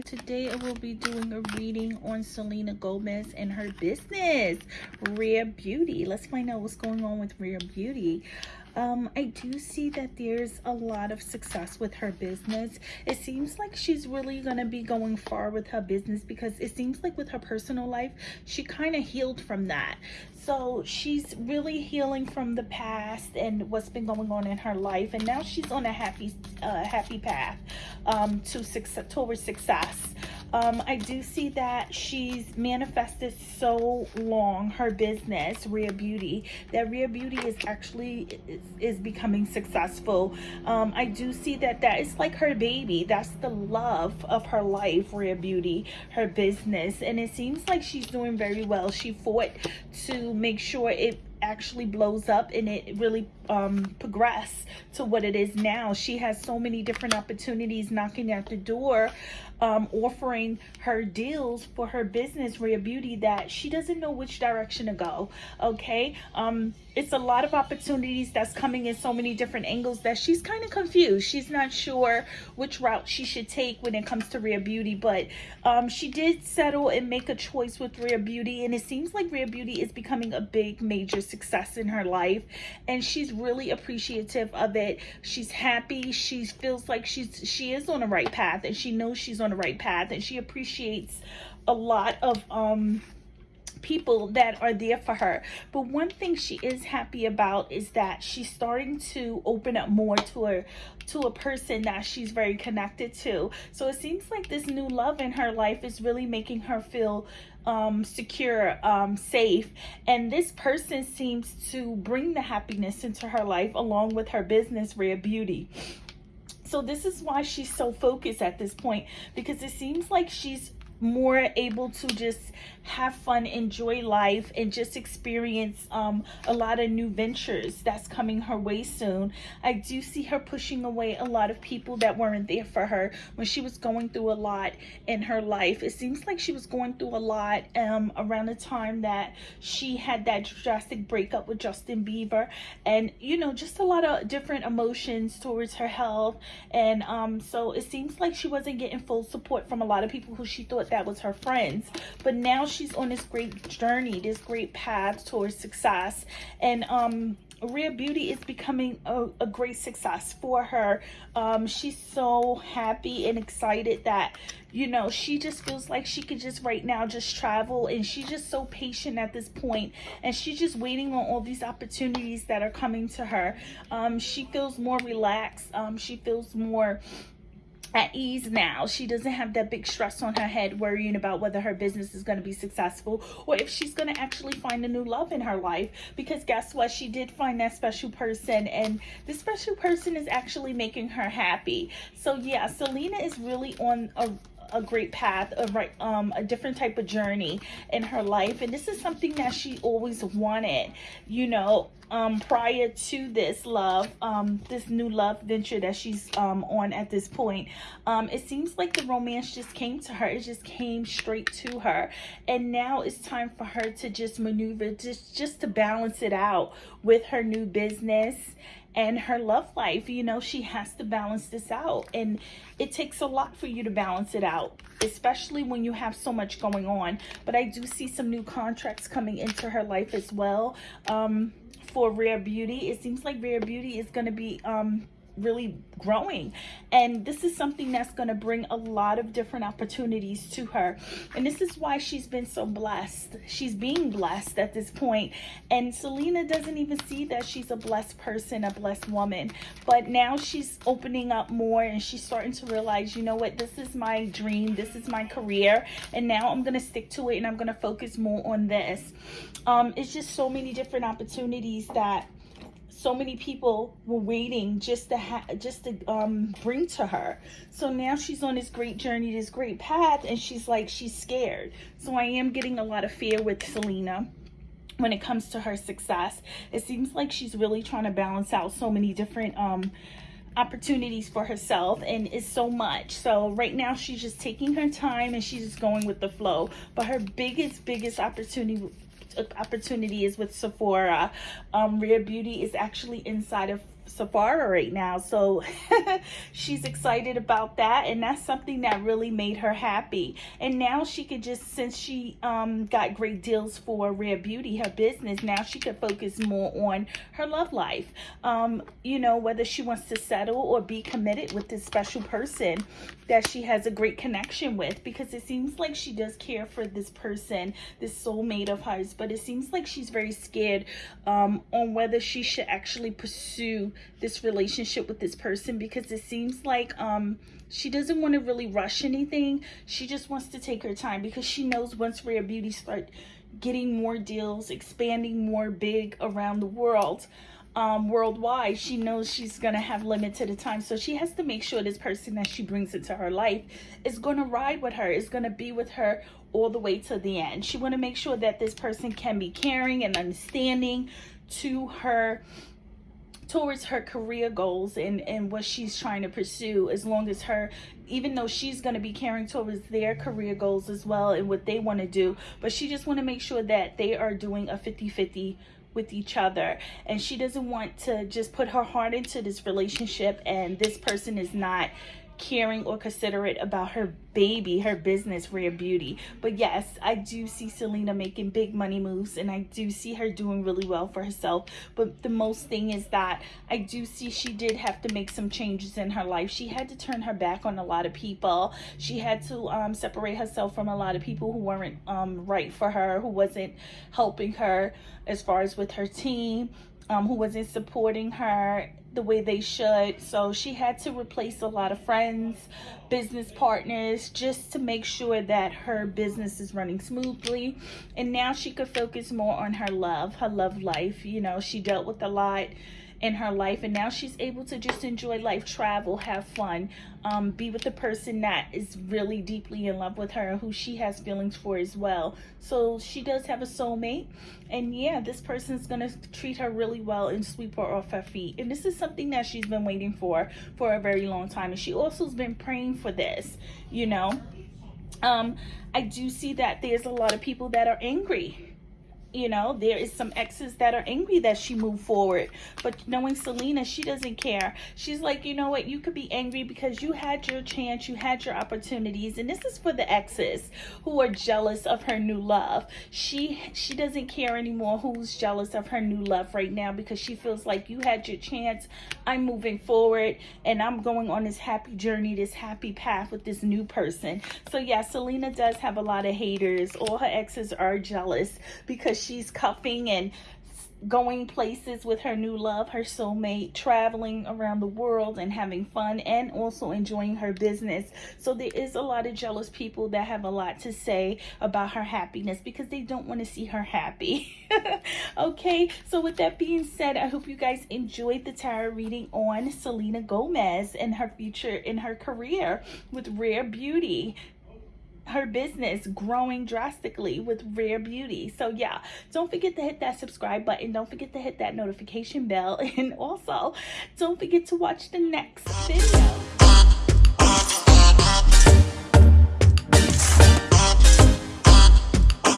today i will be doing a reading on selena gomez and her business rare beauty. Let's find out what's going on with rare beauty um, I do see that there's a lot of success with her business. It seems like she's really going to be going far with her business because it seems like with her personal life, she kind of healed from that. So she's really healing from the past and what's been going on in her life. And now she's on a happy, uh, happy path um, to success, towards success. Um, I do see that she's manifested so long her business, Rare Beauty, that Rare Beauty is actually is, is becoming successful. Um, I do see that that is like her baby. That's the love of her life, Rare Beauty, her business. And it seems like she's doing very well. She fought to make sure it actually blows up and it really um, progress to what it is now. She has so many different opportunities knocking at the door, um, offering her deals for her business, Rare Beauty, that she doesn't know which direction to go. Okay. Um, it's a lot of opportunities that's coming in so many different angles that she's kind of confused. She's not sure which route she should take when it comes to Rare Beauty, but um, she did settle and make a choice with Rare Beauty. And it seems like Rare Beauty is becoming a big major success in her life. And she's really appreciative of it. She's happy. She feels like she's she is on the right path and she knows she's on the right path and she appreciates a lot of um people that are there for her but one thing she is happy about is that she's starting to open up more to her to a person that she's very connected to so it seems like this new love in her life is really making her feel um, secure, um, safe. And this person seems to bring the happiness into her life along with her business, Rare Beauty. So this is why she's so focused at this point because it seems like she's more able to just have fun, enjoy life, and just experience um, a lot of new ventures that's coming her way soon. I do see her pushing away a lot of people that weren't there for her when she was going through a lot in her life. It seems like she was going through a lot um, around the time that she had that drastic breakup with Justin Bieber. And, you know, just a lot of different emotions towards her health. And um, so it seems like she wasn't getting full support from a lot of people who she thought that was her friends. But now she's on this great journey, this great path towards success. And um, Rare Beauty is becoming a, a great success for her. Um, she's so happy and excited that, you know, she just feels like she could just right now just travel and she's just so patient at this point and she's just waiting on all these opportunities that are coming to her. Um, she feels more relaxed. Um, she feels more at ease now. She doesn't have that big stress on her head worrying about whether her business is going to be successful or if she's going to actually find a new love in her life. Because guess what? She did find that special person and this special person is actually making her happy. So yeah, Selena is really on a a great path, of right, um, a different type of journey in her life, and this is something that she always wanted. You know, um, prior to this love, um, this new love venture that she's um on at this point, um, it seems like the romance just came to her. It just came straight to her, and now it's time for her to just maneuver, just just to balance it out with her new business and her love life. You know, she has to balance this out. And it takes a lot for you to balance it out, especially when you have so much going on. But I do see some new contracts coming into her life as well um, for Rare Beauty. It seems like Rare Beauty is going to be... Um, really growing. And this is something that's going to bring a lot of different opportunities to her. And this is why she's been so blessed. She's being blessed at this point. And Selena doesn't even see that she's a blessed person a blessed woman. But now she's opening up more and she's starting to realize you know what this is my dream this is my career. And now I'm gonna stick to it and I'm gonna focus more on this. Um it's just so many different opportunities that so many people were waiting just to have just to um bring to her. So now she's on this great journey this great path and she's like she's scared. So i am getting a lot of fear with selena when it comes to her success. It seems like she's really trying to balance out so many different um opportunities for herself and it's so much. So right now she's just taking her time and she's just going with the flow. But her biggest biggest opportunity opportunity is with Sephora. Um, Rare Beauty is actually inside of Sephora right now. So she's excited about that. And that's something that really made her happy. And now she could just, since she um, got great deals for Rare Beauty, her business, now she could focus more on her love life. Um, you know, whether she wants to settle or be committed with this special person that she has a great connection with. Because it seems like she does care for this person, this soulmate of hers. But it seems like she's very scared um, on whether she should actually pursue this relationship with this person because it seems like um she doesn't want to really rush anything she just wants to take her time because she knows once rare beauty start getting more deals expanding more big around the world um, worldwide, she knows she's going to have limited time. So she has to make sure this person that she brings into her life is going to ride with her, is going to be with her all the way to the end. She want to make sure that this person can be caring and understanding to her towards her career goals and, and what she's trying to pursue as long as her even though she's going to be caring towards their career goals as well and what they want to do but she just want to make sure that they are doing a 50-50 with each other. And she doesn't want to just put her heart into this relationship and this person is not caring or considerate about her baby, her business, Rare Beauty. But yes, I do see Selena making big money moves and I do see her doing really well for herself. But the most thing is that I do see she did have to make some changes in her life. She had to turn her back on a lot of people. She had to um, separate herself from a lot of people who weren't um, right for her, who wasn't helping her as far as with her team, um, who wasn't supporting her the way they should. So she had to replace a lot of friends, business partners, just to make sure that her business is running smoothly. And now she could focus more on her love, her love life. You know, she dealt with a lot in her life and now she's able to just enjoy life travel have fun um, be with the person that is really deeply in love with her who she has feelings for as well. So she does have a soulmate and yeah this person's gonna treat her really well and sweep her off her feet. And this is something that she's been waiting for for a very long time and she also has been praying for this you know? Um i do see that there's a lot of people that are angry you know there is some exes that are angry that she moved forward. But knowing selena she doesn't care. She's like you know what? You could be angry because you had your chance you had your opportunities. And this is for the exes who are jealous of her new love. She she doesn't care anymore who's jealous of her new love right now because she feels like you had your chance. I'm moving forward and i'm going on this happy journey this happy path with this new person. So yeah selena does have a lot of haters. All her exes are jealous she's cuffing and going places with her new love, her soulmate, traveling around the world and having fun and also enjoying her business. So there is a lot of jealous people that have a lot to say about her happiness because they don't want to see her happy. okay, so with that being said, I hope you guys enjoyed the tarot reading on Selena Gomez and her future in her career with Rare Beauty her business growing drastically with Rare Beauty. So yeah, don't forget to hit that subscribe button. Don't forget to hit that notification bell. And also, don't forget to watch the next video.